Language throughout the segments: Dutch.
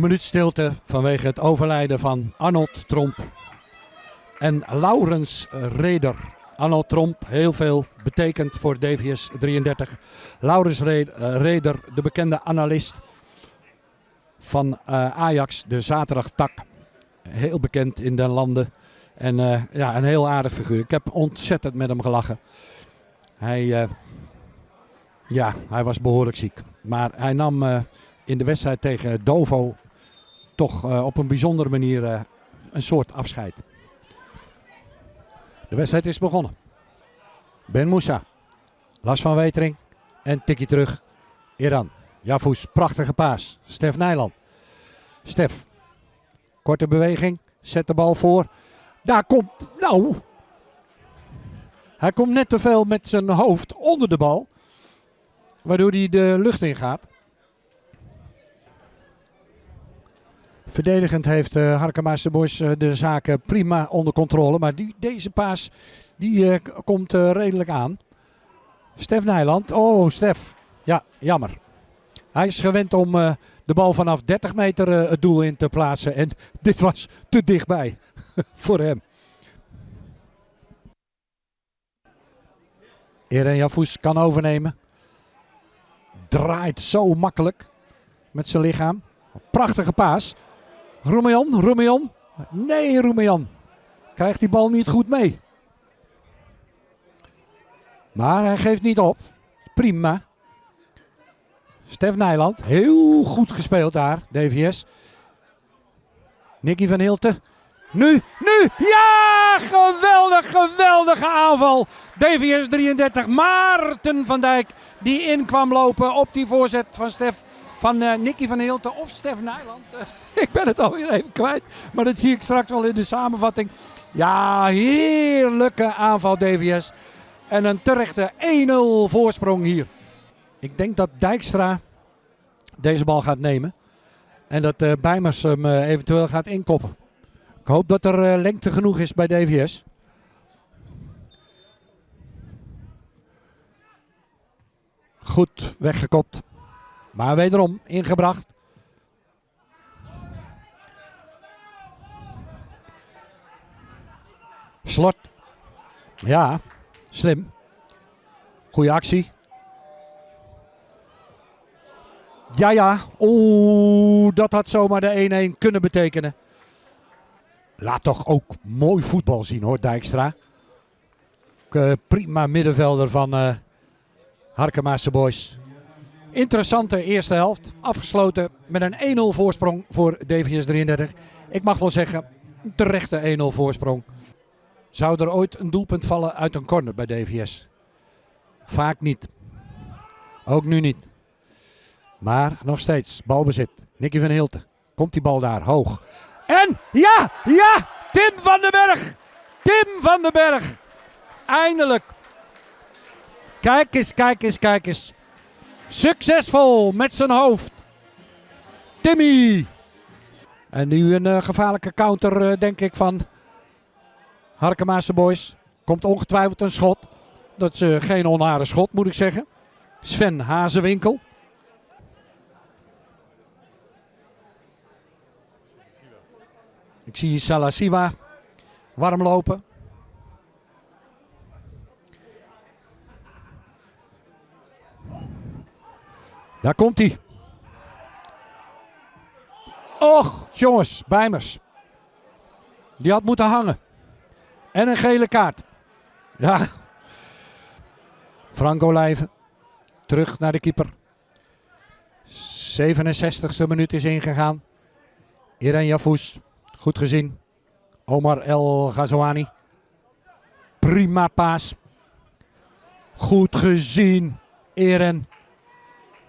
Een minuut stilte vanwege het overlijden van Arnold Tromp en Laurens Reder. Arnold Tromp, heel veel betekend voor DVS 33. Laurens Reder, de bekende analist van uh, Ajax, de zaterdagtak. Heel bekend in de landen. En uh, ja, een heel aardig figuur. Ik heb ontzettend met hem gelachen. Hij, ja, hij was behoorlijk ziek. Maar hij nam in de wedstrijd tegen Dovo toch op een bijzondere manier een soort afscheid. De wedstrijd is begonnen. Ben Moussa. Las van Wetering. En tikje terug. Iran. Jafous. Prachtige paas. Stef Nijland. Stef. Korte beweging. Zet de bal voor. Daar komt. Nou. Hij komt net te veel met zijn hoofd onder de bal. Waardoor hij de lucht in gaat. Verdedigend heeft uh, Harkemaarse Boys uh, de zaken prima onder controle. Maar die, deze paas die, komt redelijk aan. Stef Nijland. Oh, Stef. Ja, jammer. Hij is gewend om de bal vanaf 30 meter het doel in te plaatsen. En dit was te dichtbij voor hem. Eren Jafous kan overnemen. Draait zo makkelijk met zijn lichaam. Prachtige paas. Romejan, Romejan. Nee, Romejan. Krijgt die bal niet goed mee. Maar hij geeft niet op. Prima. Stef Nijland. Heel goed gespeeld daar, DVS. Nicky van Hilten. Nu, nu. Ja, geweldig, geweldige aanval. DVS 33. Maarten van Dijk die in kwam lopen op die voorzet van Stef van uh, Nicky van Hilten of Stef Nijland. ik ben het alweer even kwijt, maar dat zie ik straks wel in de samenvatting. Ja, heerlijke aanval DVS. En een terechte 1-0 voorsprong hier. Ik denk dat Dijkstra deze bal gaat nemen. En dat uh, Bijmers hem uh, eventueel gaat inkoppen. Ik hoop dat er uh, lengte genoeg is bij DVS. Goed weggekopt. Maar wederom ingebracht. Slot. Ja, slim. Goeie actie. Ja, ja. Oeh, dat had zomaar de 1-1 kunnen betekenen. Laat toch ook mooi voetbal zien hoor, Dijkstra. Uh, prima middenvelder van uh, Harkemaarse Boys. Interessante eerste helft. Afgesloten met een 1-0 voorsprong voor DVS 33. Ik mag wel zeggen, terechte 1-0 voorsprong. Zou er ooit een doelpunt vallen uit een corner bij DVS? Vaak niet. Ook nu niet. Maar nog steeds balbezit. Nicky van Hilten. Komt die bal daar hoog. En ja, ja, Tim van den Berg. Tim van den Berg. Eindelijk. Kijk eens, kijk eens, kijk eens. Succesvol met zijn hoofd. Timmy. En nu een uh, gevaarlijke counter, uh, denk ik, van Harkemaarse Boys. Komt ongetwijfeld een schot. Dat is uh, geen onaardig schot, moet ik zeggen. Sven Hazewinkel. Ik zie Salasiwa warm lopen. Daar komt hij. Och, jongens, Bijmers. Die had moeten hangen. En een gele kaart. Ja. Franco Lijven. Terug naar de keeper. 67e minuut is ingegaan. Irene Jafous. Goed gezien. Omar El Ghazouani. Prima paas. Goed gezien. Eren.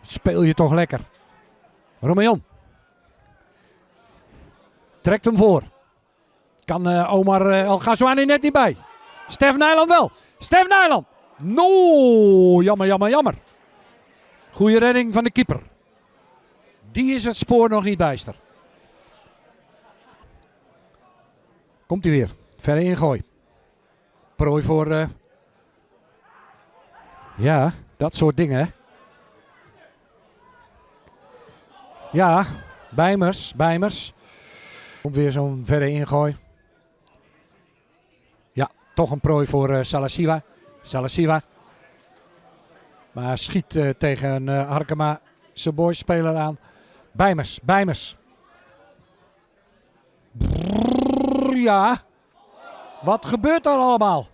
Speel je toch lekker. Romeon. Trekt hem voor. Kan uh, Omar El Ghazouani net niet bij. Stef Nijland wel. Stef Nijland. No, jammer, jammer, jammer. Goede redding van de keeper. Die is het spoor nog niet bijster. Komt hij weer. Verre ingooi. Prooi voor... Uh... Ja, dat soort dingen. Ja, Bijmers, Bijmers. Komt weer zo'n verre ingooi. Toch een prooi voor uh, Salasiva. Salasiva. Maar schiet uh, tegen uh, Harkema zijn boys-speler aan. Bijmers, Bijmers. Ja. Wat gebeurt er allemaal?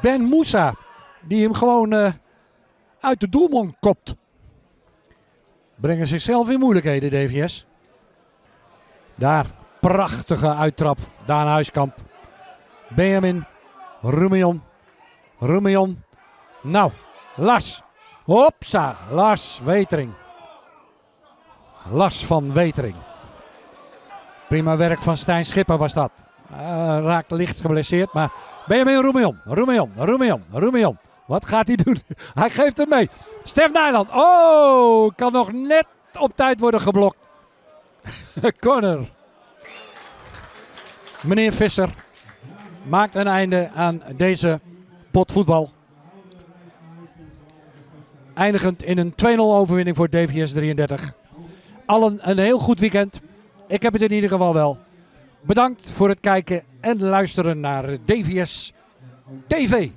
Ben Moussa, die hem gewoon uit de doelman kopt. Brengen zichzelf in moeilijkheden, DVS. Daar, prachtige uittrap. Daan Huiskamp. Benjamin. Rumion. Rumion. Nou, Las. Hopsa, Lars Wetering. Las van Wetering. Prima werk van Stijn Schipper was dat. Uh, raakt licht geblesseerd, maar Benjamin Roemion, Roemion, Roemion, Roemion. Wat gaat hij doen? Hij geeft hem mee. Stef Nijland. Oh, kan nog net op tijd worden geblokt. Corner. Meneer Visser maakt een einde aan deze pot voetbal. Eindigend in een 2-0 overwinning voor DVS 33. Allen een heel goed weekend. Ik heb het in ieder geval wel. Bedankt voor het kijken en luisteren naar DVS TV.